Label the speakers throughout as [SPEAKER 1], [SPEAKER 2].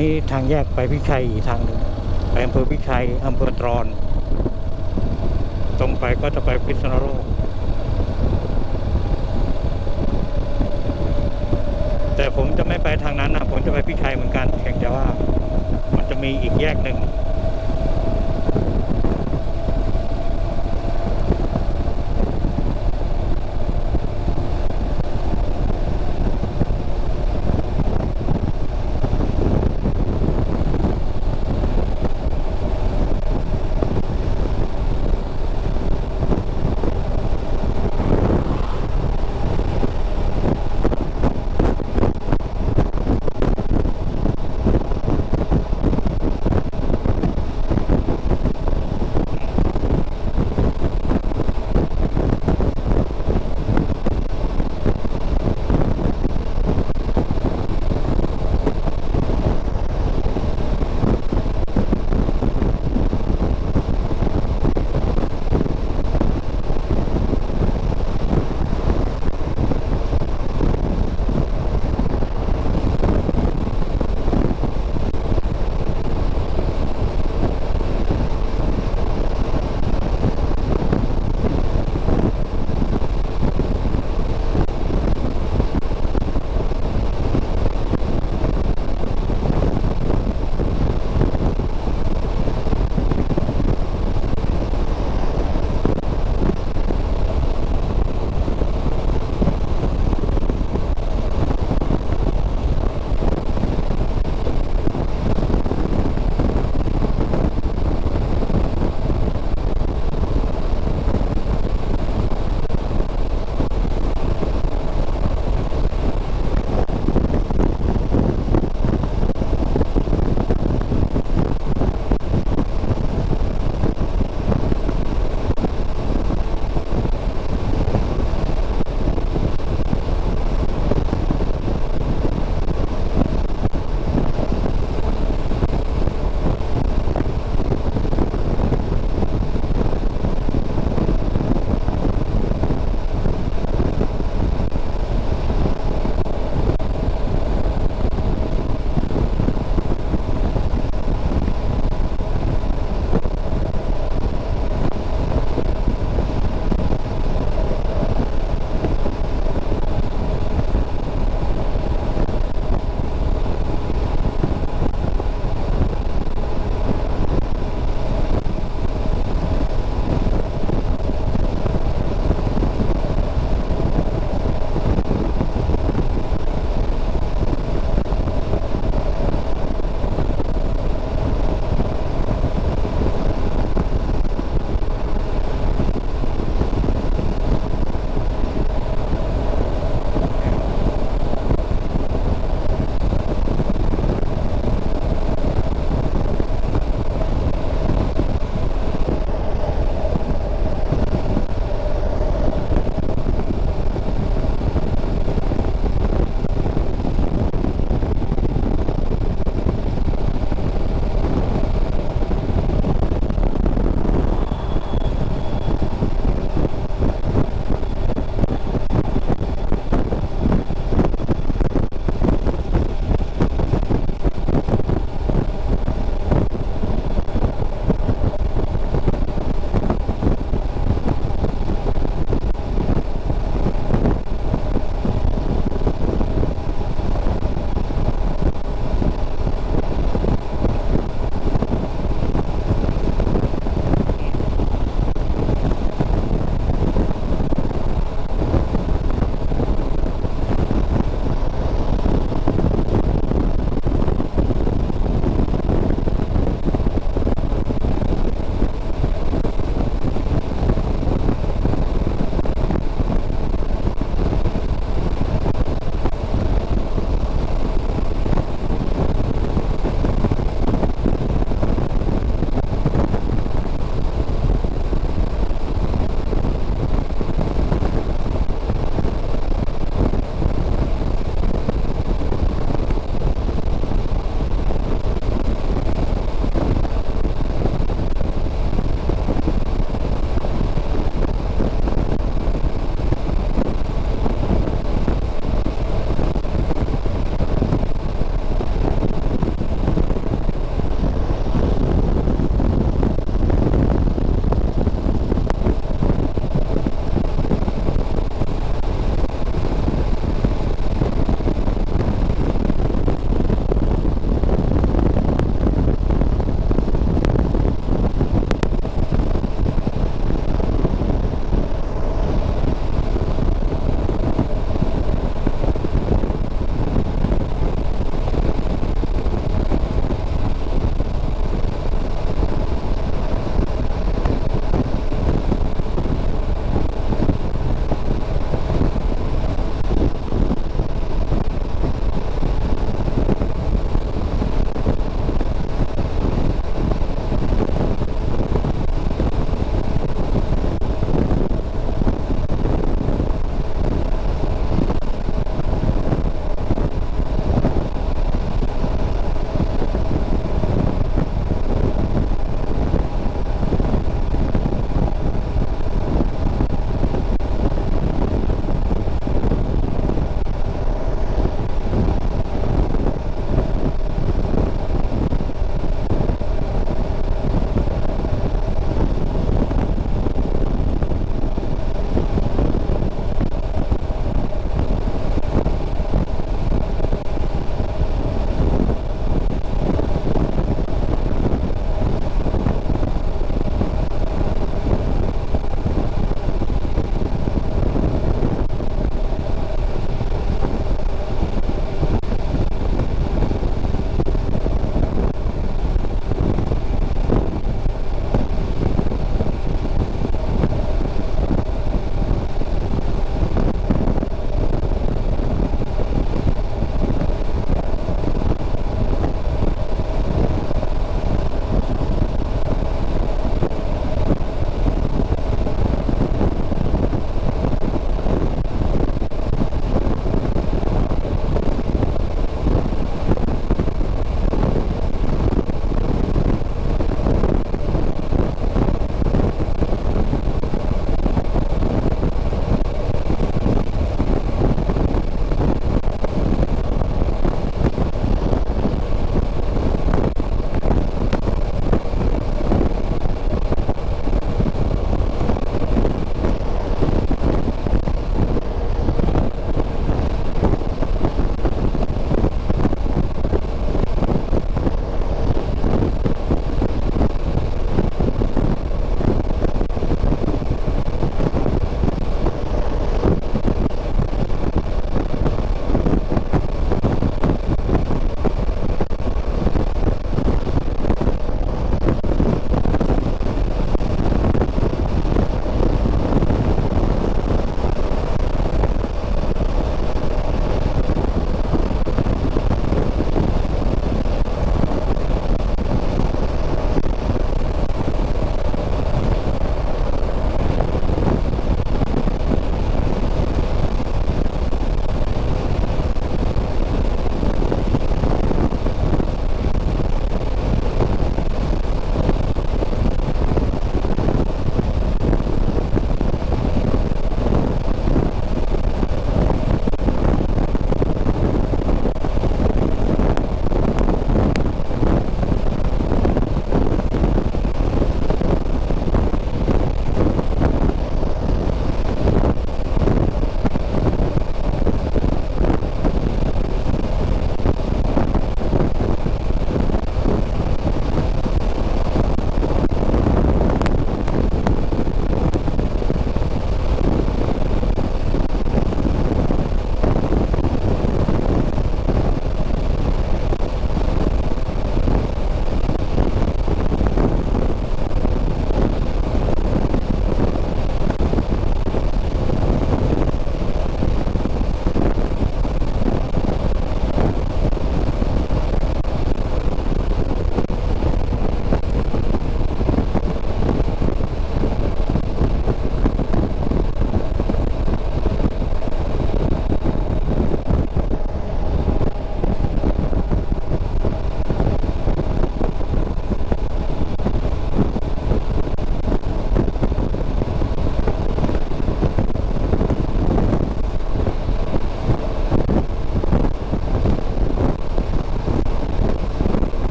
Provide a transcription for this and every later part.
[SPEAKER 1] นี้ทางแยกไปพิชัยอีกทางหนึ่งไปอำเภอพิชัยอำเภอตรอน ตรงไปก็จะไปพิษณุโลกแต่ผมจะไม่ไปทางนั้นนะผมจะไปพิชัยเหมือนกันเพียงแต่ว่า มันจะมีอีกแยกหนึ่ง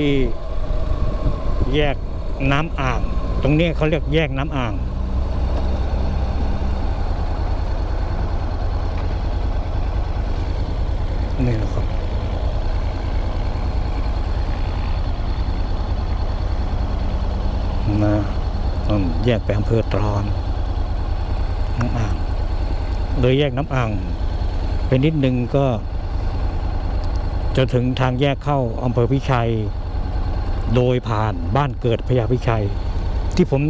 [SPEAKER 1] ที่แยกน้ำอ่าง ตรงนี้เขาเรียกแยกน้ำอ่างนี่แหละครับนะแยกไปอำเภอตรอนน้ำอ่างเลยแยกน้ำอ่างไปนิดนึงก็จะถึงทางแยกเข้าอำเภอพิชัย โดยผ่านบ้านเกิดพญาพิชัย ที่ผม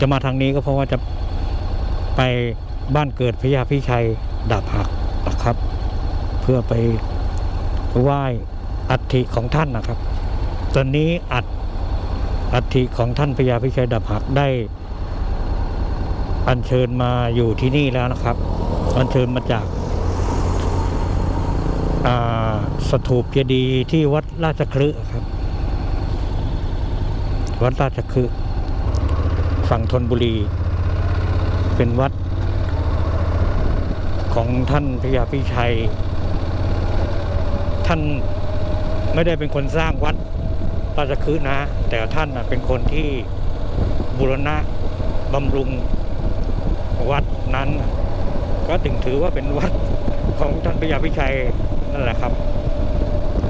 [SPEAKER 1] จะมาทางนี้ก็เพราะว่าจะไปบ้านเกิดพญาพิชัยดาบหักนะครับ เพื่อไปไหว้อัฐิของท่านนะครับ ตอนนี้อัฐอัฐิของท่านพญาพิชัยดาบหักได้ อัญเชิญมาอยู่ที่นี่แล้วนะครับ อัญเชิญมาจากสถูปเจดีย์ที่วัดราชคลึครับ วัดราชคลึฝั่งธนบุรี เป็นวัดของท่านพญาพิชัย ท่านไม่ได้เป็นคนสร้างวัดราชคลึนะ แต่ท่านเป็นคนที่บูรณะบำรุงวัดนั้น ก็ถึงถือว่าเป็นวัดของท่านพญาพิชัยนั่นแหละครับ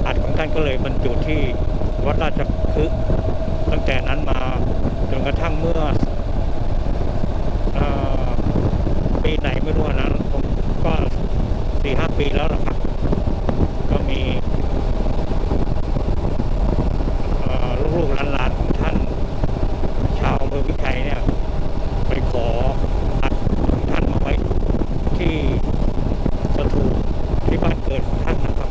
[SPEAKER 1] อัดของท่านก็เลยบรรจุที่ วัดราชคฤห์ตั้งแต่นั้นมาจนกระทั่งเมื่ออปีไหนไม่รู้นะผมก็สี่ห้าปีแล้วนะครับ ก็มีเอ่อลูกๆหลานๆของท่าน ชาวอำเภอพิชัยเนี่ย ไปขออัดของท่านมาไว้ที่สถูปที่บ้านเกิดของท่านนะครับ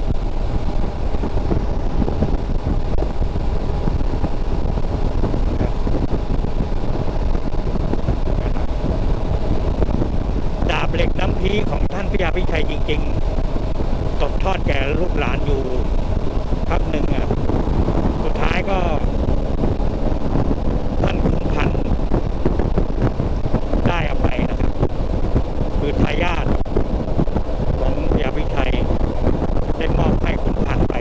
[SPEAKER 1] ดาบเหล็กน้ำพีของ ท่านพญาพิชัยจริง ๆ ตกทอดแก่ลูกหลานอยู่พักหนึ่งอะสุดท้ายก็ ท่านขุนพันธ์ได้เอาไปนะครับ คือทายาทของพญาพิชัย ได้มอบให้ขุนพันธ์ไป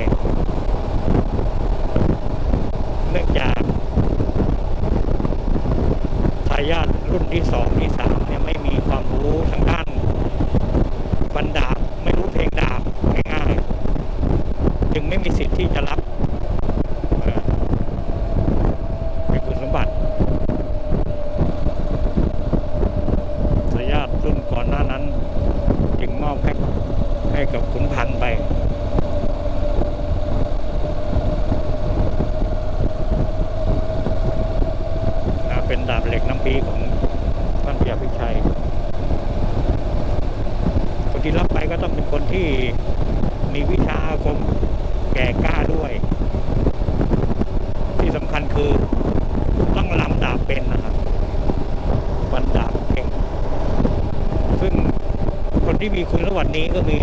[SPEAKER 1] เนื่องจากทายาทรุ่นที่สองที่สามเนี่ยไม่มีความรู้ทางด้านบันดาบ ไม่รู้เพลงดาบง่ายๆจึงไม่มีสิทธิ์ที่จะรับเอ่อเป็นคุณสมบัติทายาทรุ่นก่อนหน้านั้น จึงมอบให้ให้กับขุนพันธ์ไป นะเป็นดาบเหล็กน้ำพีของท่านพญาพิชัย คนที่รับไปก็ต้องเป็นคนที่ มีวิชาอาคมแก่กล้าด้วย ที่สำคัญคือต้องลำดาบเป็นนะครับบรรดาบเก่งซึ่งคนที่มีคุณสมบัตินี้ก็มี